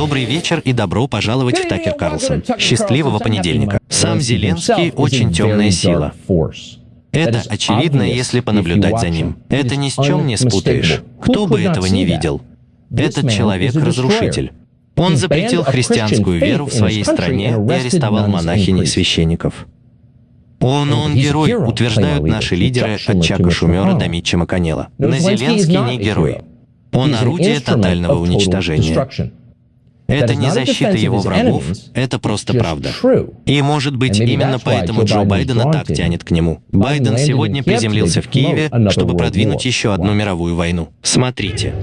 Добрый вечер и добро пожаловать в Такер Карлсон. Счастливого понедельника. Сам Зеленский очень темная сила. Это очевидно, если понаблюдать за ним. Это ни с чем не спутаешь. Кто бы этого не видел? Этот человек — разрушитель. Он запретил христианскую веру в своей стране и арестовал монахинь и священников. Он, он герой, утверждают наши лидеры от Чака Шумера до Митча Маконела. Но Зеленский не герой. Он орудие тотального уничтожения. Это не защита его врагов, это просто правда. И, может быть, именно поэтому Джо Байдена так тянет к нему. Байден сегодня приземлился в Киеве, чтобы продвинуть еще одну мировую войну. Смотрите.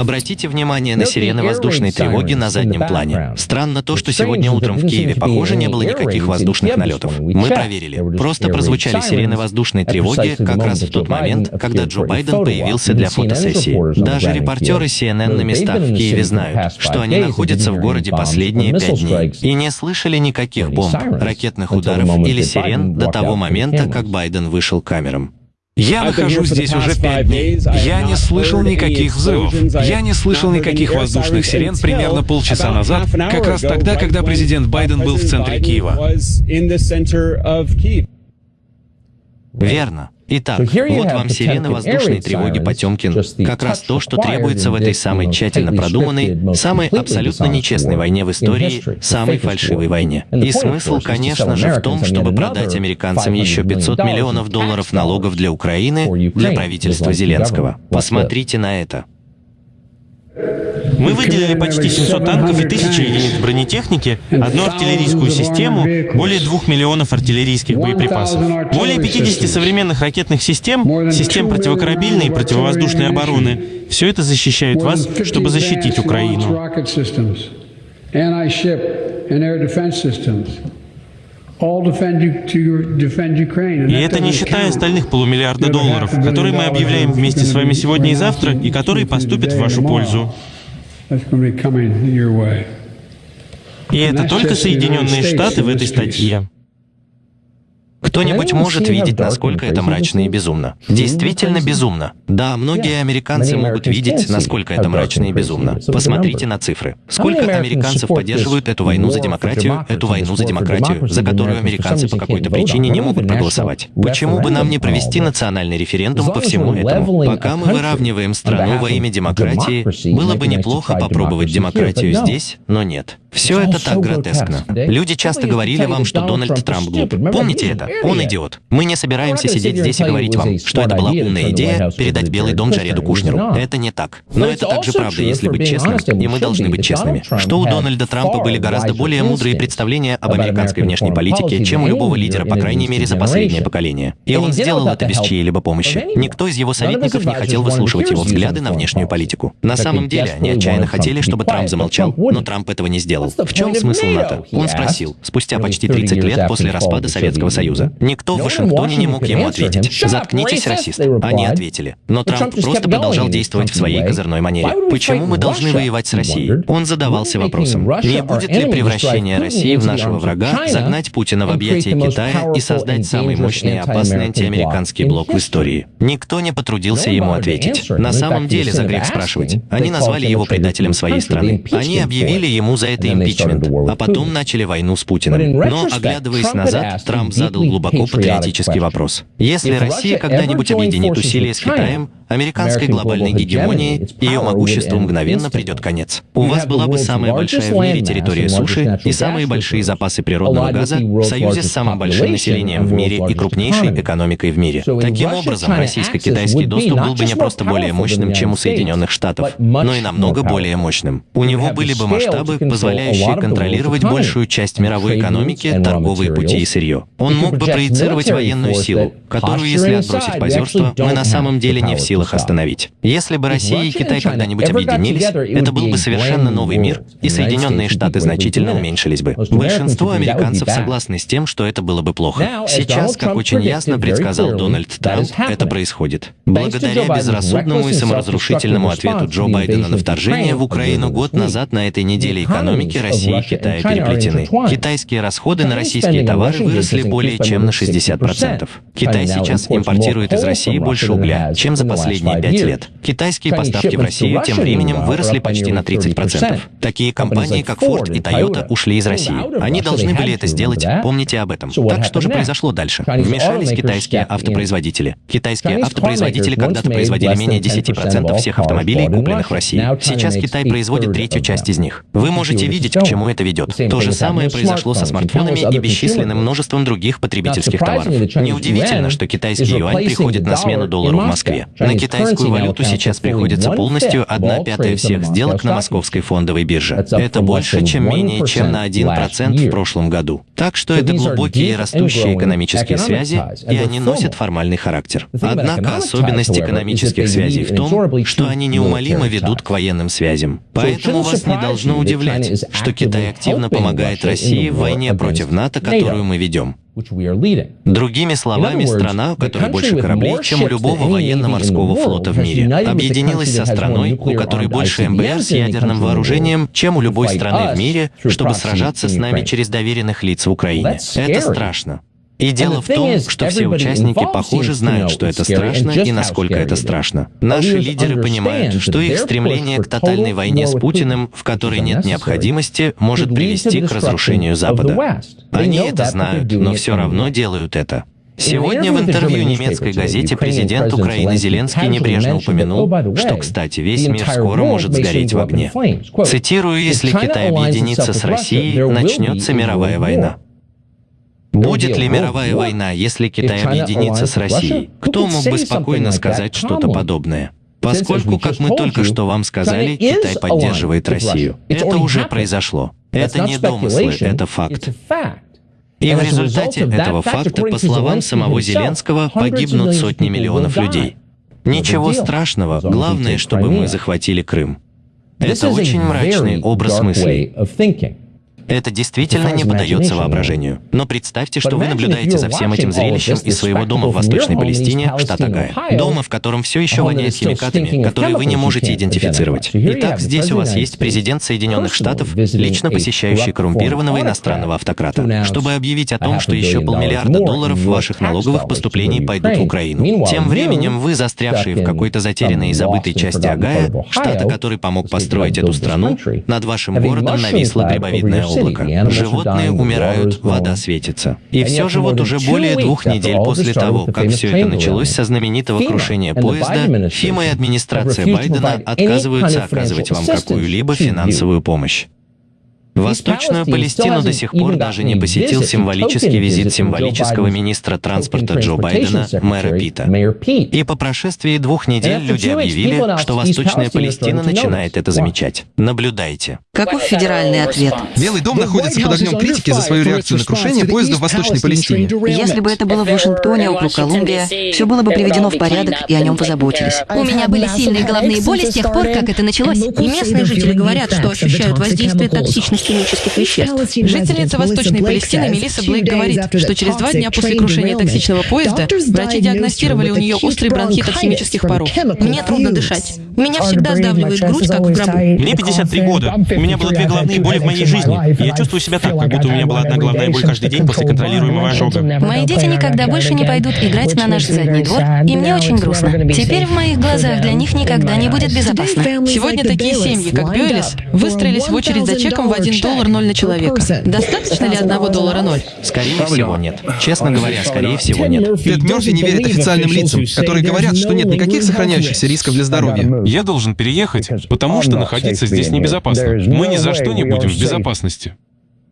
Обратите внимание на сирены воздушной тревоги на заднем плане. Странно то, что сегодня утром в Киеве, похоже, не было никаких воздушных налетов. Мы проверили. Просто прозвучали сирены воздушной тревоги как раз в тот момент, когда Джо Байден появился для фотосессии. Даже репортеры CNN на местах в Киеве знают, что они находятся в городе последние пять дней и не слышали никаких бомб, ракетных ударов или сирен до того момента, как Байден вышел к камерам. Я нахожусь здесь уже пять дней. Я не слышал никаких взрывов. Я не слышал никаких воздушных сирен примерно полчаса назад, как раз тогда, когда президент Байден был в центре Киева. Верно. Итак, вот вам сирены воздушной тревоги Потемкин. Как раз то, что требуется в этой самой тщательно продуманной, самой абсолютно нечестной войне в истории, самой фальшивой войне. И смысл, конечно же, в том, чтобы продать американцам еще 500 миллионов долларов налогов для Украины, для правительства Зеленского. Посмотрите на это. Мы выделили почти 700 танков и 1000 единиц бронетехники, одну артиллерийскую систему, более 2 миллионов артиллерийских боеприпасов. Более 50 современных ракетных систем, систем противокорабельной и противовоздушной обороны. Все это защищает вас, чтобы защитить Украину. И это не считая остальных полумиллиарда долларов, которые мы объявляем вместе с вами сегодня и завтра, и которые поступят в вашу пользу. И это только Соединенные Штаты в этой статье. Кто-нибудь может видеть, насколько это мрачно и безумно. Действительно безумно. Да, многие американцы могут видеть, насколько это мрачно и безумно. Посмотрите на цифры. Сколько американцев поддерживают эту войну за демократию, эту войну за демократию, за которую американцы по какой-то причине не могут проголосовать? Почему бы нам не провести национальный референдум по всему этому? Пока мы выравниваем страну во имя демократии, было бы неплохо попробовать демократию здесь, но нет. Все это так гротескно. Люди часто говорили вам, что Дональд Трамп глуп. Помните это? Он идиот. Мы не собираемся сидеть здесь и говорить вам, что это была умная идея передать Белый дом Джареду Кушнеру. Это не так. Но это также правда, если быть честным, и мы должны быть честными, что у Дональда Трампа были гораздо более мудрые представления об американской внешней политике, чем у любого лидера, по крайней мере, за последнее поколение. И он сделал это без чьей-либо помощи. Никто из его советников не хотел выслушивать его взгляды на внешнюю политику. На самом деле, они отчаянно хотели, чтобы Трамп замолчал, но Трамп этого не сделал. В чем смысл НАТО? Он спросил, спустя почти 30 лет после распада Советского Союза. Никто в Вашингтоне не мог ему ответить. «Заткнитесь, расист». Они ответили. Но Трамп просто продолжал действовать в своей козырной манере. Почему мы должны воевать с Россией? Он задавался вопросом, не будет ли превращение России в нашего врага, загнать Путина в объятия Китая и создать самый мощный и опасный антиамериканский блок в истории? Никто не потрудился ему ответить. На самом деле, за грех спрашивать. Они назвали его предателем своей страны. Они объявили ему за это импичмент, а потом начали войну с Путиным. Но, оглядываясь назад, Трамп задал глубоко патриотический вопрос. Если Россия когда-нибудь объединит усилия с Китаем, американской глобальной гегемонии, ее могуществу мгновенно придет конец. У вас была бы самая большая в мире территория суши и самые большие запасы природного газа в союзе с самым большим населением в мире и крупнейшей экономикой в мире. Таким образом, российско-китайский доступ был бы не просто более мощным, чем у Соединенных Штатов, но и намного более мощным. У него были бы масштабы, позволяющие контролировать большую часть мировой экономики, торговые пути и сырье. Он мог бы проецировать военную силу, которую, если отбросить позерство, мы на самом деле не в силах силах остановить. Если бы Россия и Китай когда-нибудь объединились, это был бы совершенно новый мир, и Соединенные Штаты значительно уменьшились бы. Большинство американцев согласны с тем, что это было бы плохо. Сейчас, как очень ясно предсказал Дональд Трамп, это происходит. Благодаря безрассудному и саморазрушительному ответу Джо Байдена на вторжение в Украину год назад на этой неделе экономики России и Китая переплетены. Китайские расходы на российские товары выросли более чем на 60%. Китай сейчас импортирует из России больше угля, чем за последние пять лет. Китайские поставки в Россию тем временем выросли почти на 30%. Такие компании, как Ford и Toyota, ушли из России. Они должны были это сделать, помните об этом. Так что же произошло дальше? Вмешались китайские автопроизводители. Китайские автопроизводители когда-то производили менее 10% всех автомобилей, купленных в России. Сейчас Китай производит третью часть из них. Вы можете видеть, к чему это ведет. То же самое произошло со смартфонами и бесчисленным множеством других потребительских товаров. Неудивительно, что китайский юань приходит на смену доллару в Москве. На китайскую валюту сейчас приходится полностью одна пятая всех сделок на московской фондовой бирже. Это больше, чем менее чем на 1% в прошлом году. Так что это глубокие и растущие экономические связи, и они носят формальный характер. Однако особенность экономических связей в том, что они неумолимо ведут к военным связям. Поэтому вас не должно удивлять, что Китай активно помогает России в войне против НАТО, которую мы ведем. Другими словами, страна, у которой больше кораблей, чем у любого военно-морского флота в мире, объединилась со страной, у которой больше МБР с ядерным вооружением, чем у любой страны в мире, чтобы сражаться с нами через доверенных лиц в Украине. Это страшно. И дело в том, что все участники, похоже, знают, что это страшно и насколько это страшно. Наши лидеры понимают, что их стремление к тотальной войне с Путиным, в которой нет необходимости, может привести к разрушению Запада. Они это знают, но все равно делают это. Сегодня в интервью немецкой газете президент Украины Зеленский небрежно упомянул, что, кстати, весь мир скоро может сгореть в огне. Цитирую, «Если Китай объединится с Россией, начнется мировая война». Будет ли мировая война, если Китай объединится с Россией? Кто мог бы спокойно сказать что-то подобное? Поскольку, как мы только что вам сказали, Китай поддерживает Россию. Это уже произошло. Это не домыслы, это факт. И в результате этого факта, по словам самого Зеленского, погибнут сотни миллионов людей. Ничего страшного, главное, чтобы мы захватили Крым. Это очень мрачный образ мыслей. Это действительно не поддается воображению. Но представьте, что вы наблюдаете за всем этим зрелищем из своего дома в Восточной Палестине, штат Огайо. Дома, в котором все еще воняет химикатами, которые вы не можете идентифицировать. Итак, здесь у вас есть президент Соединенных Штатов, лично посещающий коррумпированного иностранного автократа, чтобы объявить о том, что еще полмиллиарда долларов ваших налоговых поступлений пойдут в Украину. Тем временем вы, застрявшие в какой-то затерянной и забытой части Огайо, штата, который помог построить эту страну, над вашим городом нависла грибовидная область облако. Животные умирают, вода светится. И все же вот уже более двух недель после того, как все это началось со знаменитого крушения поезда, ФИМа и администрация Байдена отказываются оказывать вам какую-либо финансовую помощь. Восточную Палестину до сих пор даже не посетил символический визит символического министра транспорта Джо Байдена, мэра Пита. И по прошествии двух недель люди объявили, что Восточная Палестина начинает это замечать. Наблюдайте. Каков федеральный ответ? Белый дом находится под огнем критики за свою реакцию на крушение поезда в Восточной Палестине. Если бы это было в Вашингтоне, округ Колумбия, все было бы приведено в порядок, и о нем позаботились. У меня были сильные головные боли с тех пор, как это началось. И местные жители говорят, что ощущают воздействие токсичности химических веществ. Жительница Восточной Палестины Мелисса Блейк говорит, что через два дня после крушения токсичного поезда врачи диагностировали у нее острый бронхит от химических паров. Мне трудно дышать. Меня всегда сдавливает грудь, как в гробу. Мне 53 года. У меня было две головные боли в моей жизни. И я чувствую себя так, как будто у меня была одна головная боль каждый день после контролируемого ожога. Мои дети никогда больше не пойдут играть на наш задний двор, и мне очень грустно. Теперь в моих глазах для них никогда не будет безопасно. Сегодня такие семьи, как Бюэлис, выстроились в очередь за чеком в 1 доллар ноль на человека. Достаточно ли одного доллара ноль? Скорее всего, нет. Честно говоря, скорее всего, нет. Тед Мерфи не верит официальным лицам, которые говорят, что нет никаких сохраняющихся рисков для здоровья. Я должен переехать, потому что находиться здесь небезопасно. Мы ни за что не будем в безопасности.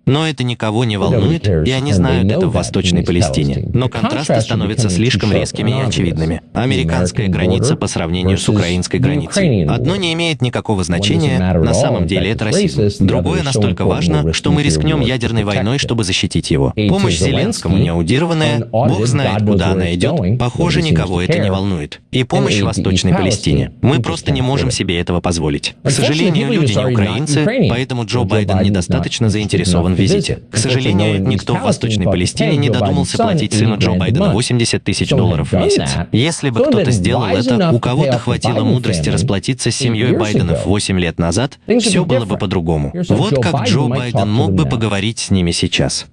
Но это никого не волнует, и они знают это в Восточной Палестине. Но контрасты становятся слишком резкими и очевидными. американская граница по сравнению с украинской границей. Одно не имеет никакого значения, на самом деле это расизм. Другое настолько важно, что мы рискнем ядерной войной, чтобы защитить его. Помощь Зеленскому неаудированная, бог знает, куда она идет, похоже, никого это не волнует. И помощь Восточной Палестине. Мы просто не можем себе этого позволить. К сожалению, люди не украинцы, поэтому Джо Байден недостаточно заинтересован визите. К сожалению, никто в Восточной Палестине не додумался платить сыну Джо Байдена 80 тысяч долларов в месяц. Если бы кто-то сделал это, у кого-то хватило мудрости расплатиться с семьей Байденов 8 лет назад, все было бы по-другому. Вот как Джо Байден мог бы поговорить с ними сейчас.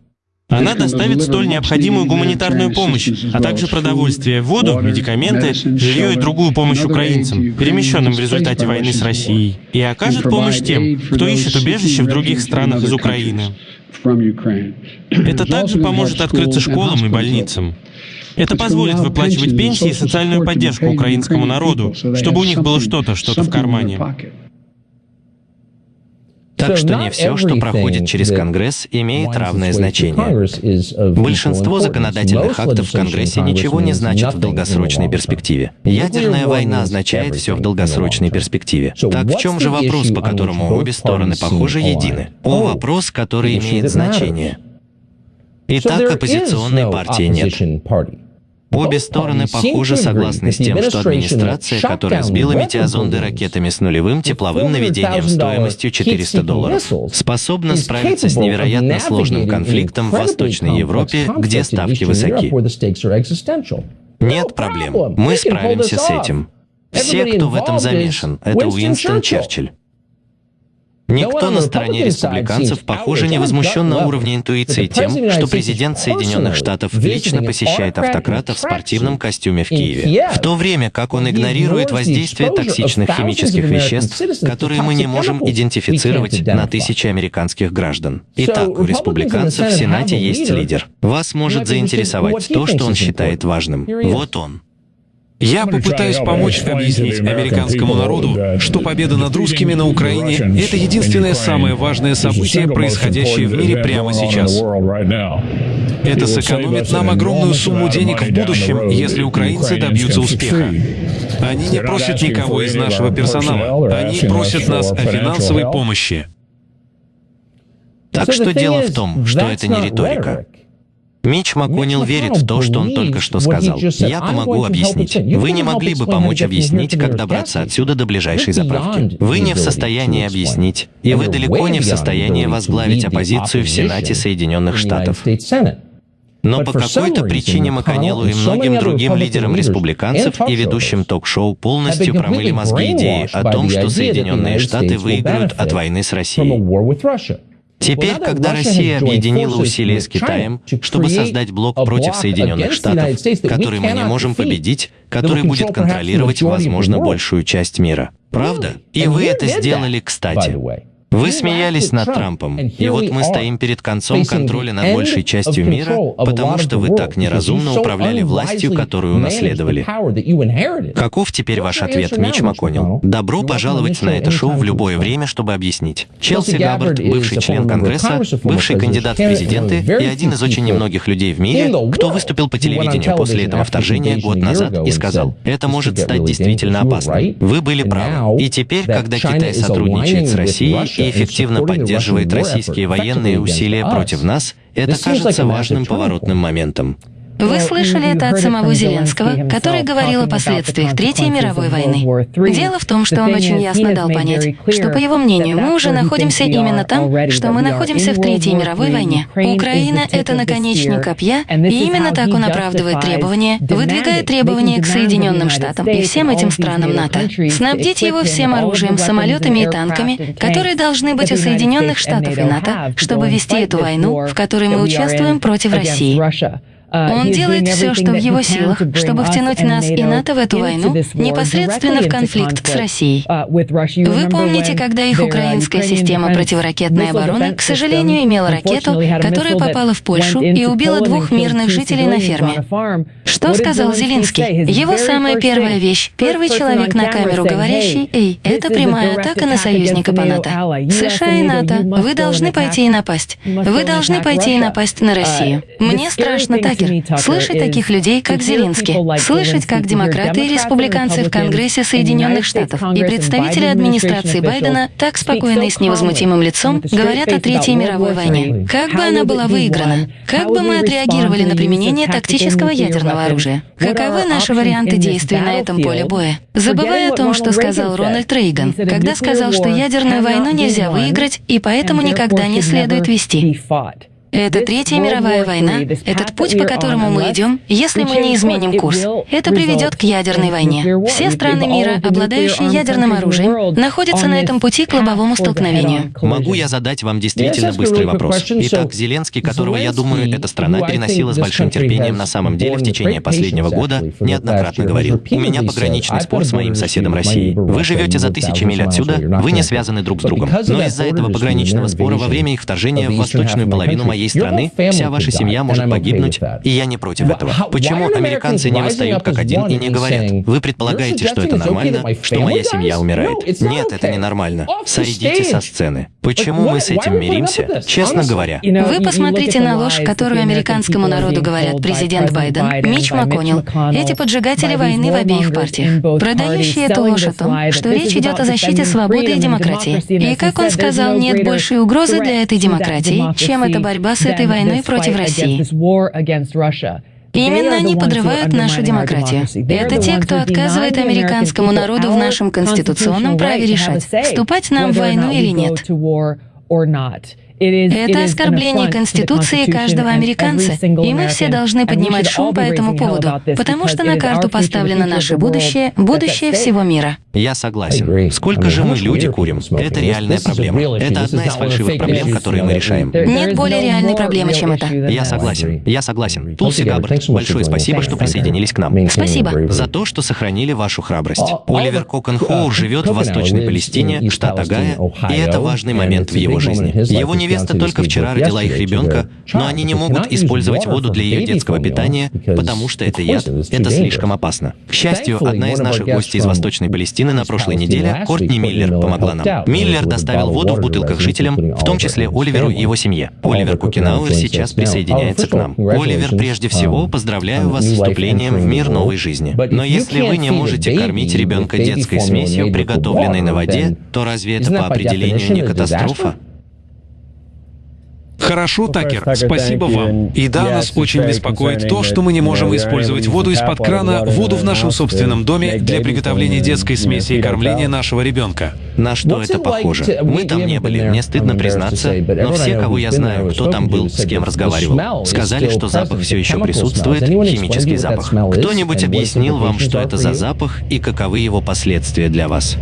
Она доставит столь необходимую гуманитарную помощь, а также продовольствие, воду, медикаменты, жилье и другую помощь украинцам, перемещенным в результате войны с Россией, и окажет помощь тем, кто ищет убежище в других странах из Украины. Это также поможет открыться школам и больницам. Это позволит выплачивать пенсии и социальную поддержку украинскому народу, чтобы у них было что-то, что-то в кармане. Так что не все, что проходит через Конгресс, имеет равное значение. Большинство законодательных актов в Конгрессе ничего не значат в долгосрочной перспективе. Ядерная война означает все в долгосрочной перспективе. Так в чем же вопрос, по которому обе стороны, похоже, едины? О, вопрос, который имеет значение. Итак, оппозиционной партии нет. Обе стороны, похоже, согласны с тем, что администрация, которая сбила метеозонды ракетами с нулевым тепловым наведением стоимостью 400 долларов, способна справиться с невероятно сложным конфликтом в Восточной Европе, где ставки высоки. Нет проблем. Мы справимся с этим. Все, кто в этом замешан, это Уинстон Черчилль. Никто на стороне республиканцев, похоже, не возмущен на уровне интуиции тем, что президент Соединенных Штатов лично посещает автократа в спортивном костюме в Киеве, в то время как он игнорирует воздействие токсичных химических веществ, которые мы не можем идентифицировать на тысячи американских граждан. Итак, у республиканцев в Сенате есть лидер. Вас может заинтересовать то, что он считает важным. Вот он. Я попытаюсь помочь объяснить американскому народу, что победа над русскими на Украине — это единственное самое важное событие, происходящее в мире прямо сейчас. Это сэкономит нам огромную сумму денег в будущем, если украинцы добьются успеха. Они не просят никого из нашего персонала, они просят нас о финансовой помощи. Так что дело в том, что это не риторика. Мич МакКоннелл верит в то, что он только что сказал. Я помогу объяснить. Вы не могли бы помочь объяснить, как добраться отсюда до ближайшей заправки. Вы не в состоянии объяснить, и вы далеко не в состоянии возглавить оппозицию в Сенате Соединенных Штатов. Но по какой-то причине МакКоннеллу и многим другим лидерам республиканцев и ведущим ток-шоу полностью промыли мозги идеи о том, что Соединенные Штаты выиграют от войны с Россией. Теперь, когда Россия объединила усилия с Китаем, чтобы создать блок против Соединенных Штатов, который мы не можем победить, который будет контролировать, возможно, большую часть мира. Правда? И вы это сделали, кстати. Вы смеялись над Трампом, и вот мы стоим перед концом контроля над большей частью мира, потому что вы так неразумно управляли властью, которую унаследовали. Каков теперь ваш ответ, Мич МакКоннелл? Добро пожаловать на это шоу в любое время, чтобы объяснить. Челси Габбард, бывший член Конгресса, бывший кандидат в президенты и один из очень немногих людей в мире, кто выступил по телевидению после этого вторжения год назад и сказал, это может стать действительно опасным. Вы были правы. И теперь, когда Китай сотрудничает с Россией и эффективно поддерживает российские военные усилия против нас, это кажется важным поворотным моментом. Вы слышали это от самого Зеленского, который говорил о последствиях Третьей мировой войны. Дело в том, что он очень ясно дал понять, что, по его мнению, мы уже находимся именно там, что мы находимся в Третьей мировой войне. Украина — это наконечник копья, и именно так он оправдывает требования, выдвигает требования к Соединенным Штатам и всем этим странам НАТО. Снабдить его всем оружием, самолетами и танками, которые должны быть у Соединенных Штатов и НАТО, чтобы вести эту войну, в которой мы участвуем против России. А, Он делает все, что в его силах, чтобы втянуть нас и НАТО в эту войну непосредственно в конфликт с Россией. Uh, Вы помните, когда их украинская система противоракетной обороны, к сожалению, имела ракету, которая попала в Польшу и убила двух мирных жителей на ферме. Что сказал Зеленский? Его самая первая вещь, первый человек на камеру говорящий, «Эй, это прямая атака на союзника по НАТО. США и НАТО, вы должны пойти и напасть. Вы должны пойти и напасть на Россию. Uh, Мне страшно, Такер. Такер. Слышать таких людей, как Зеленский. Слышать, как демократы и республиканцы в Конгрессе Соединенных Штатов и представители администрации Байдена так спокойно и с невозмутимым лицом говорят о Третьей мировой войне. Как бы она была выиграна? Как бы мы отреагировали на применение тактического ядерного оружия? Каковы наши варианты действий на этом поле боя? Забывая о том, что сказал Рональд Рейган, когда сказал, что ядерную войну нельзя выиграть и поэтому никогда не следует вести. Это Третья мировая война, этот путь, по которому мы идем, если мы не изменим курс, это приведет к ядерной войне. Все страны мира, обладающие ядерным оружием, находятся на этом пути к лобовому столкновению. Могу я задать вам действительно быстрый вопрос? Итак, Зеленский, которого, я думаю, эта страна переносила с большим терпением на самом деле в течение последнего года, неоднократно говорил, у меня пограничный спор с моим соседом Россией. Вы живете за тысячи миль отсюда, вы не связаны друг с другом. Но из-за этого пограничного спора во время их вторжения в восточную половину моей моей страны вся ваша семья может погибнуть, и я не против этого. Почему американцы не восстают как один и не говорят, вы предполагаете, что это нормально, что моя семья умирает? Нет, это не нормально. Сойдите со сцены. Почему мы с этим миримся? Честно говоря. Вы посмотрите на ложь, которую американскому народу говорят президент Байден, Мич МакКоннелл, эти поджигатели войны в обеих партиях, продающие эту ложь о том, что речь идет о защите свободы и демократии. И, как он сказал, нет большей угрозы для этой демократии, чем эта борьба с этой войной против России. Именно они подрывают нашу демократию. Это те, кто отказывает американскому народу в нашем конституционном праве решать, вступать нам в войну или нет. Это оскорбление Конституции каждого американца, и мы все должны поднимать шум по этому поводу, потому что на карту поставлено наше будущее, будущее всего мира. Я согласен. Сколько же мы люди курим? Это реальная проблема. Это одна из фальшивых проблем, которые мы решаем. Нет более реальной проблемы, чем это. Я согласен. Я согласен. Тулси Габбард, большое спасибо, что присоединились к нам. Спасибо. За то, что сохранили вашу храбрость. Оливер Кокон Хоур живет в Восточной Палестине, штат Огайо, и это важный момент в его жизни. Его невеста только вчера родила их ребенка, но они не могут использовать воду для ее детского питания, потому что это яд, это слишком опасно. К счастью, одна из наших гостей из Восточной Палестины на прошлой неделе, Кортни Миллер, помогла нам. Миллер доставил воду в бутылках жителям, в том числе Оливеру и его семье. Оливер Кукинауэр сейчас присоединяется к нам. Оливер, прежде всего, поздравляю вас с вступлением в мир новой жизни. Но если вы не можете кормить ребенка детской смесью, приготовленной на воде, то разве это по определению не катастрофа? Хорошо, Такер, спасибо вам. И да, нас очень беспокоит то, что мы не можем использовать воду из-под крана, воду в нашем собственном доме для приготовления детской смеси и кормления нашего ребенка. На что это похоже? Мы там не были, мне стыдно признаться, но все, кого я знаю, кто там был, с кем разговаривал, сказали, что запах все еще присутствует, химический запах. Кто-нибудь объяснил вам, что это за запах и каковы его последствия для вас?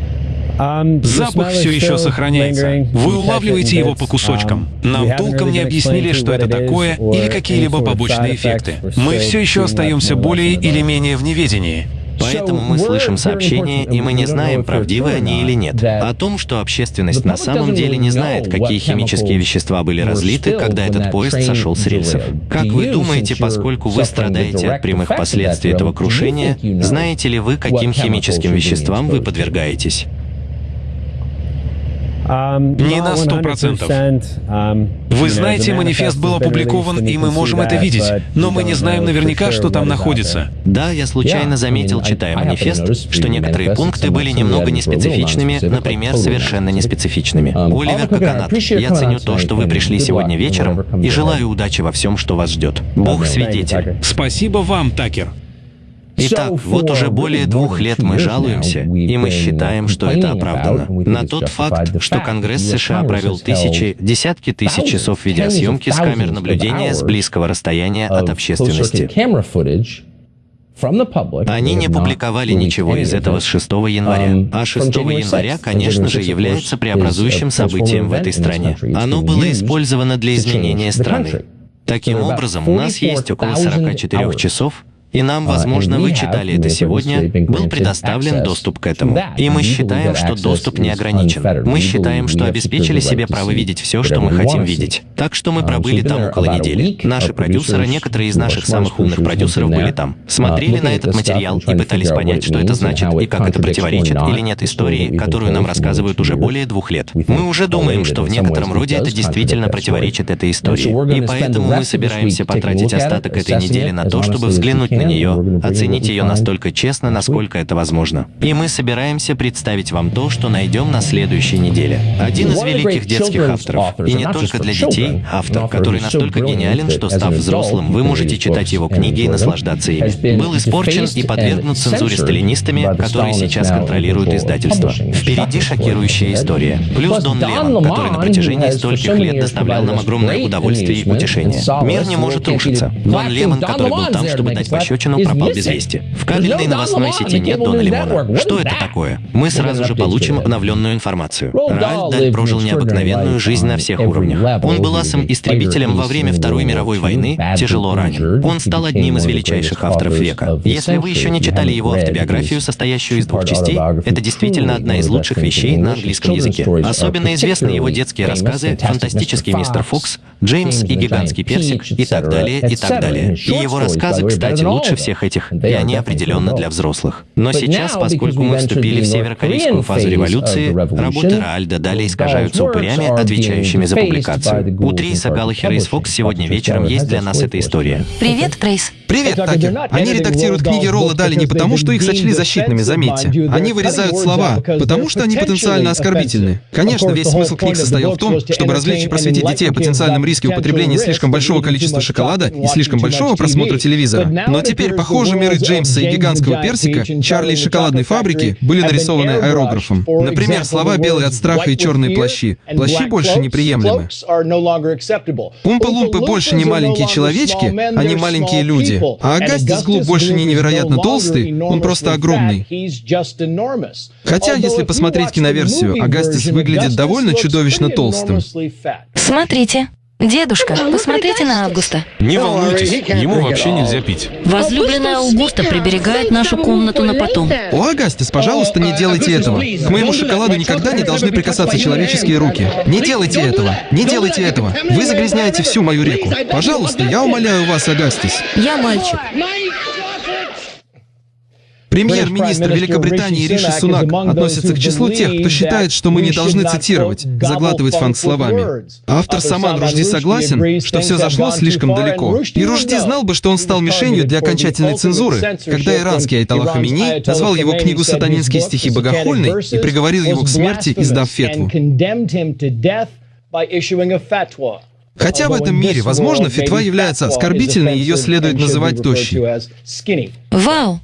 Запах все еще сохраняется. Вы улавливаете его по кусочкам. Нам толком не объяснили, что это такое, или какие-либо побочные эффекты. Мы все еще остаемся более или менее в неведении. Поэтому мы слышим сообщения, и мы не знаем, правдивы они или нет. О том, что общественность на самом деле не знает, какие химические вещества были разлиты, когда этот поезд сошел с рельсов. Как вы думаете, поскольку вы страдаете от прямых последствий этого крушения, знаете ли вы, каким химическим веществам вы подвергаетесь? Не на сто процентов. Вы знаете, манифест был опубликован, и мы можем это видеть, но мы не знаем наверняка, что там находится. Да, я случайно заметил, читая манифест, что некоторые пункты были немного неспецифичными, например, совершенно неспецифичными. Оливер Коконат, я ценю то, что вы пришли сегодня вечером, и желаю удачи во всем, что вас ждет. Бог свидетель. Спасибо вам, Такер. Итак, вот уже более двух лет мы жалуемся, и мы считаем, что это оправдано, на тот факт, что Конгресс США провел тысячи, десятки тысяч часов видеосъемки с камер наблюдения с близкого расстояния от общественности. Они не публиковали ничего из этого с 6 января. А 6 января, конечно же, является преобразующим событием в этой стране. Оно было использовано для изменения страны. Таким образом, у нас есть около 44 часов, И нам, возможно, вы читали это сегодня, был предоставлен доступ к этому. И мы считаем, что доступ не ограничен. Мы считаем, что обеспечили себе право видеть все, что мы хотим видеть. Так что мы пробыли там около недели. Наши продюсеры, некоторые из наших самых умных продюсеров были там. Смотрели на этот материал и пытались понять, что это значит и как это противоречит или нет истории, которую нам рассказывают уже более двух лет. Мы уже думаем, что в некотором роде это действительно противоречит этой истории. И поэтому мы собираемся потратить остаток этой недели на то, чтобы взглянуть на нее, оценить ее настолько честно, насколько это возможно. И мы собираемся представить вам то, что найдем на следующей неделе. Один из великих детских авторов, и не только для детей, автор, который настолько гениален, что став взрослым, вы можете читать его книги и наслаждаться ими. Был испорчен и подвергнут цензуре сталинистами, которые сейчас контролируют издательство. Впереди шокирующая история. Плюс Дон Лемон, который на протяжении стольких лет доставлял нам огромное удовольствие и утешение. Мир не может рушиться. Дон Лемон, который был там, чтобы дать пощечину, пропал без вести. В кабельной новостной сети нет Дона Лемона. Что это такое? Мы сразу же получим обновленную информацию. Рааль Даль прожил необыкновенную жизнь на всех уровнях. Он был асом-истребителем во время Второй мировой войны, тяжело ранен. Он стал одним из величайших авторов века. Если вы еще не читали его автобиографию, состоящую из двух частей, это действительно одна из лучших вещей на английском языке. Особенно известны его детские рассказы «Фантастический мистер Фокс», «Джеймс и гигантский персик» и так далее, и так далее. И его рассказы, кстати, лучше всех этих, и они определенно для взрослых. Но сейчас, поскольку мы вступили в северокорейскую фазу революции, работы Раальда далее искажаются упырями, отвечающими за публикацию. У Триса Галлахера из Fox сегодня вечером есть для нас эта история. Привет, Трейс. Привет, Такер. Они редактируют книги Ролла Дали не потому, что их сочли защитными, заметьте. Они вырезают слова, потому что они потенциально оскорбительны. Конечно, весь смысл книг состоял в том, чтобы развлечь и просветить детей о потенциальном риске употребления слишком большого количества шоколада и слишком большого просмотра телевизора. Но теперь, похоже, миры Джеймса и гигантского персика, Чарли из шоколадной фабрики были нарисованы аэрографом. Например, слова «белые от страха» и «черные плащи». Плащи больше неприемлемы. Умпы-лумпы больше не маленькие человечки, они маленькие люди. А Агастис Глуб больше не невероятно толстый, он просто огромный. Хотя, если посмотреть киноверсию, Агастис выглядит довольно чудовищно толстым. Смотрите. Дедушка, посмотрите на Августа. Не волнуйтесь, ему вообще нельзя пить. Возлюбленная Аугуста приберегает нашу комнату на потом. О, Агастис, пожалуйста, не делайте этого. К моему шоколаду никогда не должны прикасаться человеческие руки. Не делайте этого. Не делайте этого. Вы загрязняете всю мою реку. Пожалуйста, я умоляю вас, Агастис. Я мальчик. Премьер-министр Великобритании Риши Сунак относится к числу тех, кто считает, что мы не должны цитировать, заглатывать фанк словами. Автор Саман Ружди согласен, что все зашло слишком далеко. И Ружди знал бы, что он стал мишенью для окончательной цензуры, когда иранский Айтала Хамини назвал его книгу «Сатанинские стихи богохульной» и приговорил его к смерти, издав фетву. Хотя в этом мире, возможно, фетва является оскорбительной, ее следует называть тощей. Вау!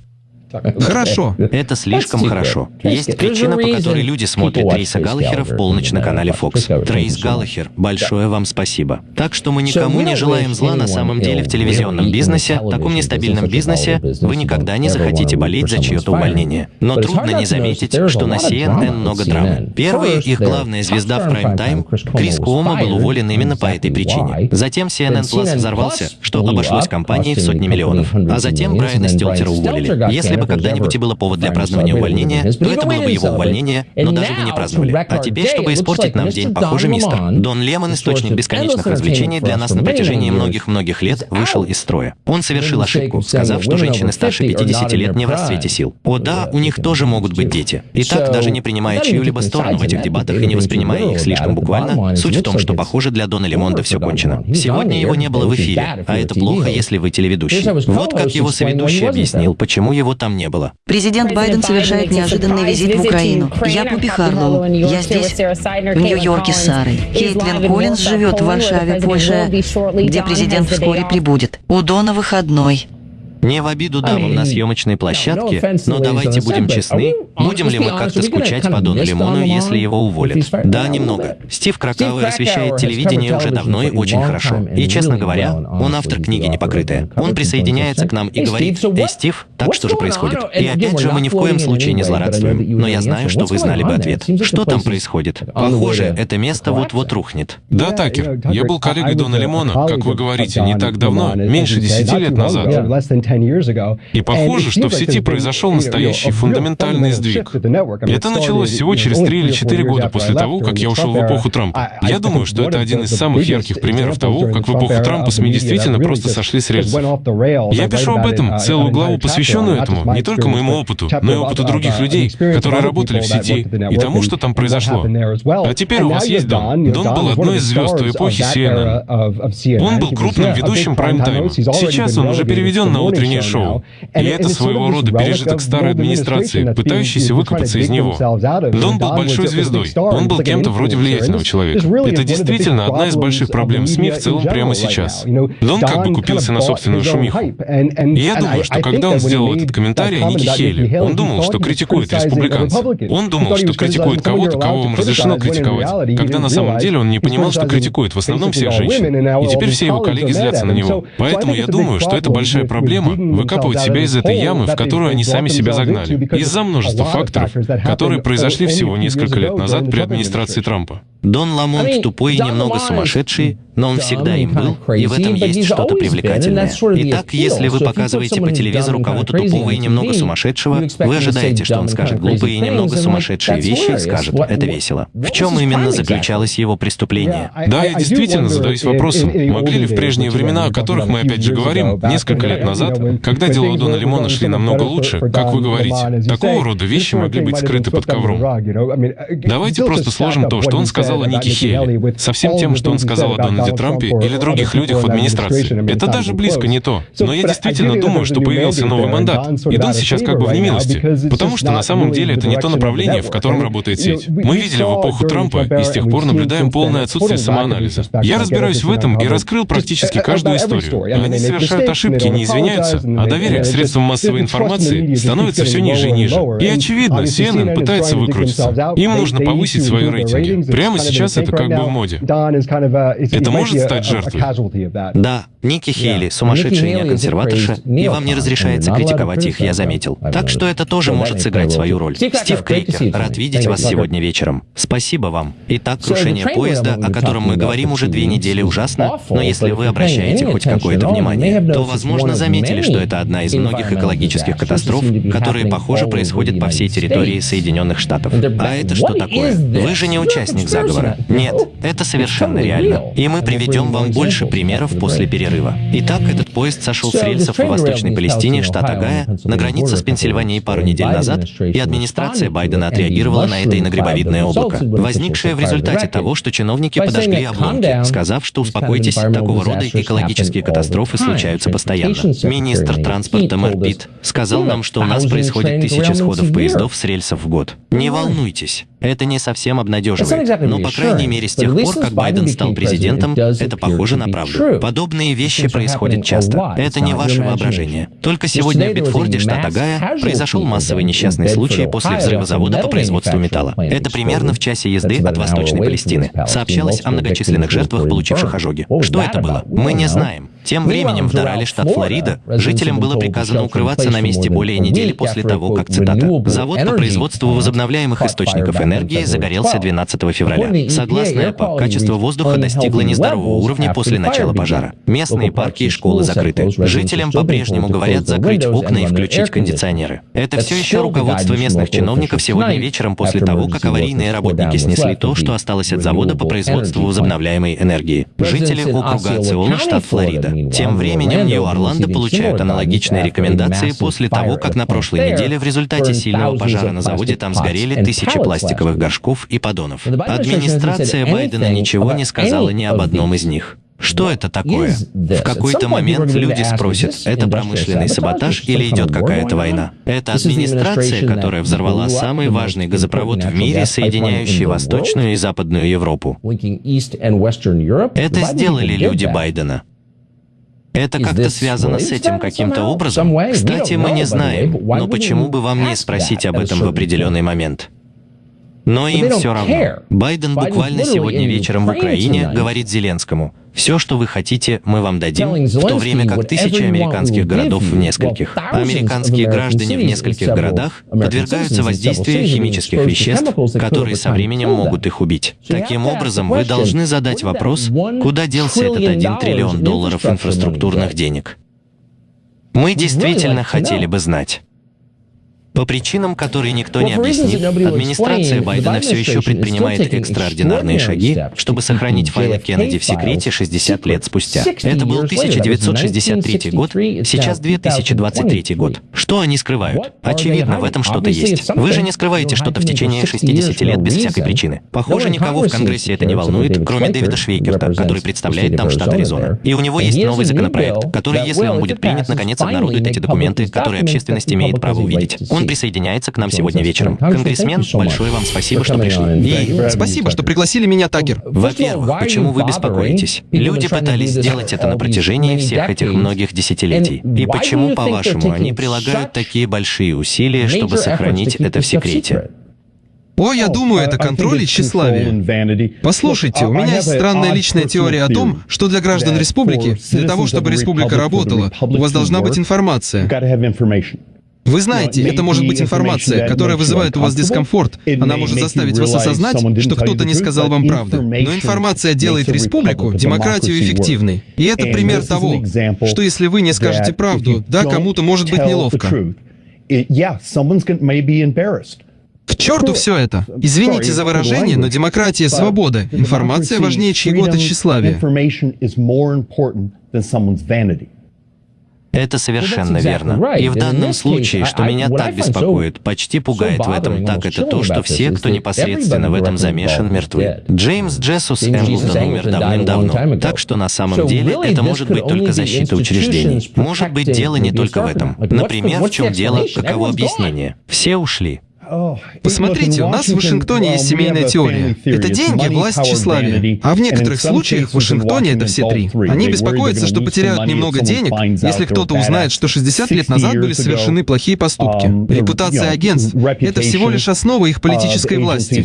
Хорошо. Это слишком хорошо. Есть причина, по которой люди смотрят Трейса Галлахера в полночь на канале Fox. Трейс Галлахер, большое вам спасибо. Так что мы никому не желаем зла на самом деле в телевизионном бизнесе, таком нестабильном бизнесе, вы никогда не захотите болеть за чье-то увольнение. Но трудно не заметить, что на CNN много драмы. Первая их главная звезда в прайм-тайм, Крис Куома, был уволен именно по этой причине. Затем CNN Plus взорвался, что обошлось компании в сотни миллионов. А затем Брайана Стелтера уволили. Если бы когда-нибудь и было повод для празднования увольнения, то это было бы его увольнение, но даже бы не праздновали. А теперь, чтобы испортить нам день, похоже, мистер. Дон Лемон, источник бесконечных развлечений для нас на протяжении многих-многих лет, вышел из строя. Он совершил ошибку, сказав, что женщины старше 50 лет не в расцвете сил. О да, у них тоже могут быть дети. И так, даже не принимая чью-либо сторону в этих дебатах и не воспринимая их слишком буквально, суть в том, что, похоже, для Дона Лемонда все кончено. Сегодня его не было в эфире, а это плохо, если вы телеведущий. Вот как его соведущий объяснил, почему его там не было. Президент Байден совершает неожиданный визит в Украину. Я Бобби Харлоу. Я здесь, в Нью-Йорке с Сарой. Кейтлин Коллинз живет в Варшаве, Польша, где президент вскоре прибудет. У Дона выходной. Не в обиду дамам на съемочной площадке, но давайте будем честны, Будем ли мы как-то скучать по Дону Лимону, если его уволят? Да, немного. Стив Кракауэр освещает телевидение уже давно и очень хорошо. И, честно говоря, он автор книги «Непокрытая». Он присоединяется к нам и говорит, «Эй, Стив, так что же происходит?» И опять же, мы ни в коем случае не злорадствуем. Но я знаю, что вы знали бы ответ. Что там происходит? Похоже, это место вот-вот рухнет. Да, Такер. Я был коллегой Дона Лимона, как вы говорите, не так давно, меньше десяти лет назад. И похоже, что в сети произошел настоящий фундаментальный сдвиг. Это началось всего через три или четыре года после того, как я ушел в эпоху Трампа. Я думаю, что это один из самых ярких примеров того, как в эпоху Трампа СМИ действительно просто сошли с рельсов. Я пишу об этом, целую главу, посвященную этому, не только моему опыту, но и опыту других людей, которые работали в сети, и тому, что там произошло. А теперь у вас есть Дон. Дон был одной из звезд той эпохи CNN. Он был крупным ведущим прайм-тайма. Сейчас он уже переведен на утреннее шоу. И это своего рода пережиток старой администрации, пытающейся выкупаться из него. Дон был большой звездой. Он был кем-то вроде влиятельного человека. Это действительно одна из больших проблем СМИ в целом прямо сейчас. Дон как бы купился на собственную шумиху. И я думаю, что когда он сделал этот комментарий о Нике Хейли, он думал, что критикует республиканцев. Он думал, что критикует кого-то, кого вам разрешено критиковать, когда на самом деле он не понимал, что критикует в основном всех женщин. И теперь все его коллеги злятся на него. Поэтому я думаю, что это большая проблема — выкапывать себя из этой ямы, в которую они сами себя загнали, из-за множества факторов, которые произошли всего несколько лет назад при администрации Трампа. Дон Ламонт тупой и немного сумасшедший, но он всегда им был, и в этом есть что-то привлекательное. Итак, если вы показываете по телевизору кого-то тупого и немного сумасшедшего, вы ожидаете, что он скажет глупые и немного сумасшедшие вещи и скажет, это весело. В чем именно заключалось его преступление? Да, я действительно задаюсь вопросом, могли ли в прежние времена, о которых мы опять же говорим, несколько лет назад, когда дела Дона Лимона шли намного лучше, как вы говорите, такого рода вещи могли быть скрыты под ковром. Давайте просто сложим то, что он сказал сказал о Нике Хейли, со всем тем, что он сказал о Дональде Трампе или других людях в администрации. Это даже близко не то. Но я действительно думаю, что появился новый мандат, и Дон сейчас как бы в немилости, потому что на самом деле это не то направление, в котором работает сеть. Мы видели в эпоху Трампа и с тех пор наблюдаем полное отсутствие самоанализа. Я разбираюсь в этом и раскрыл практически каждую историю. Они совершают ошибки, не извиняются, а доверие к средствам массовой информации становится все ниже и ниже. И очевидно, CNN пытается выкрутиться. Им нужно повысить свои рейтинги. Прямо сейчас это как бы в моде. Это может стать жертвой? Да, Ники Хейли, сумасшедшая неоконсерваторша, и вам не разрешается критиковать их, я заметил. Так что это тоже может сыграть свою роль. Стив Крейкер, рад видеть вас сегодня вечером. Спасибо вам. Итак, крушение поезда, о котором мы говорим уже две недели, ужасно, но если вы обращаете хоть какое-то внимание, то, возможно, заметили, что это одна из многих экологических катастроф, которые, похоже, происходят по всей территории Соединенных Штатов. А это что такое? Вы же не участник заговора заговора. Нет, это совершенно реально. И мы приведем вам больше примеров после перерыва. Итак, этот поезд сошел с рельсов в Восточной Палестине, штат Огайо, на границе с Пенсильванией пару недель назад, и администрация Байдена отреагировала на это иногребовидное облако, возникшее в результате того, что чиновники подожгли обломки, сказав, что успокойтесь, такого рода экологические катастрофы случаются постоянно. Министр транспорта Мэр Питт сказал нам, что у нас происходит тысячи сходов поездов с рельсов в год. Не волнуйтесь, это не совсем обнадеживает, но, по крайней мере, с тех пор, как Байден стал президентом, это похоже на правду. Подобные вещи происходят часто. Это не ваше воображение. Только сегодня в Битфорде, штат Огайо, произошел массовый несчастный случай после взрыва завода по производству металла. Это примерно в часе езды от Восточной Палестины. Сообщалось о многочисленных жертвах, получивших ожоги. Что это было? Мы не знаем. Тем временем в Дорале, штат Флорида, жителям было приказано укрываться на месте более недели после того, как, цитата, «завод по производству возобновляемых источников энергии загорелся 12 февраля. Согласно ЭПА, качество воздуха достигло нездорового уровня после начала пожара. Местные парки и школы закрыты. Жителям по-прежнему говорят закрыть окна и включить кондиционеры. Это все еще руководство местных чиновников сегодня вечером после того, как аварийные работники снесли то, что осталось от завода по производству возобновляемой энергии. Жители округа Ациола, штат Флорида. Тем временем Нью-Орландо получают аналогичные рекомендации после того, как на прошлой неделе в результате сильного пожара на заводе там сгорели тысячи пластиковых горшков и поддонов. Администрация Байдена ничего не сказала ни об одном из них. Что это такое? В какой-то момент люди спросят, это промышленный саботаж или идет какая-то война? Это администрация, которая взорвала самый важный газопровод в мире, соединяющий Восточную и Западную Европу. Это сделали люди Байдена. Это как-то связано с этим каким-то образом? Кстати, мы не знаем, но почему бы вам не спросить об этом в определенный момент? Но им все равно. Байден буквально сегодня вечером в Украине говорит Зеленскому, «Все, что вы хотите, мы вам дадим», в то время как тысячи американских городов в нескольких, американские граждане в нескольких городах подвергаются воздействию химических веществ, которые со временем могут их убить. Таким образом, вы должны задать вопрос, куда делся этот 1 триллион долларов инфраструктурных денег. Мы действительно хотели бы знать. По причинам, которые никто не объяснит, администрация Байдена все еще предпринимает экстраординарные шаги, чтобы сохранить файлы Кеннеди в секрете 60 лет спустя. Это был 1963 год, сейчас 2023 год. Что они скрывают? Очевидно, в этом что-то есть. Вы же не скрываете что-то в течение 60 лет без всякой причины. Похоже, никого в Конгрессе это не волнует, кроме Дэвида Швейкерта, который представляет там штат Аризона. И у него есть новый законопроект, который, если он будет принят, наконец обнародует эти документы, которые общественность имеет право увидеть. Он присоединяется к нам сегодня вечером. Конгрессмен, большое вам спасибо, что пришли. И спасибо, что пригласили меня, Такер. Во-первых, почему вы беспокоитесь? Люди пытались сделать это на протяжении всех этих многих десятилетий. И почему, по-вашему, они прилагают такие большие усилия, чтобы сохранить это в секрете? О, я думаю, это контроль и тщеславие. Послушайте, у меня есть странная личная теория о том, что для граждан республики, для того, чтобы республика работала, у вас должна быть информация. Вы знаете, это может быть информация, которая вызывает у вас дискомфорт. Она может заставить вас осознать, что кто-то не сказал вам правду. Но информация делает республику, демократию эффективной. И это пример того, что если вы не скажете правду, да, кому-то может быть неловко. К черту все это! Извините за выражение, но демократия — свобода. Информация важнее чьего-то тщеславия. Это совершенно верно. И в данном случае, что меня так беспокоит, почти пугает в этом так, это то, что все, кто непосредственно в этом замешан, мертвы. Джеймс Джессус Эмблтон умер давным-давно. Так что на самом деле это может быть только защита учреждений. Может быть дело не только в этом. Например, в чем дело, каково объяснение? Все ушли. Посмотрите, у нас в Вашингтоне есть семейная теория. Это деньги, власть, тщеславие. А в некоторых случаях в Вашингтоне это все три. Они беспокоятся, что потеряют немного денег, если кто-то узнает, что 60 лет назад были совершены плохие поступки. Репутация агентств — это всего лишь основа их политической власти.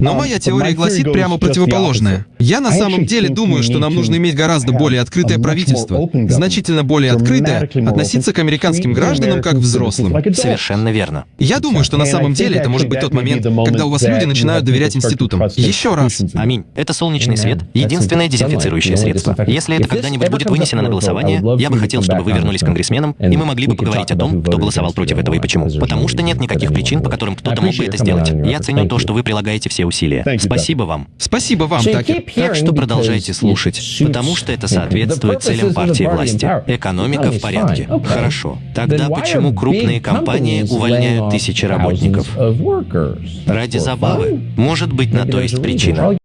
Но моя теория гласит прямо противоположное. Я на самом деле думаю, что нам нужно иметь гораздо более открытое правительство, значительно более открытое, относиться к американским гражданам как взрослым. Совершенно верно. Я думаю, что на самом деле это может быть тот момент, когда у вас люди начинают доверять институтам. Еще раз. Аминь. Это солнечный свет — единственное дезинфицирующее средство. Если это когда-нибудь будет вынесено на голосование, я бы хотел, чтобы вы вернулись конгрессменом, и мы могли бы поговорить о том, кто голосовал против этого и почему. Потому что нет никаких причин, по которым кто-то мог бы это сделать. Я ценю то, что вы прилагаете все усилия. Спасибо вам. Спасибо вам, Такер. Так что продолжайте слушать, потому что это соответствует целям партии власти. Экономика в порядке. Хорошо. Тогда почему крупные компании увольняют тысячи работников? Ради забавы. Может быть, на то есть причина.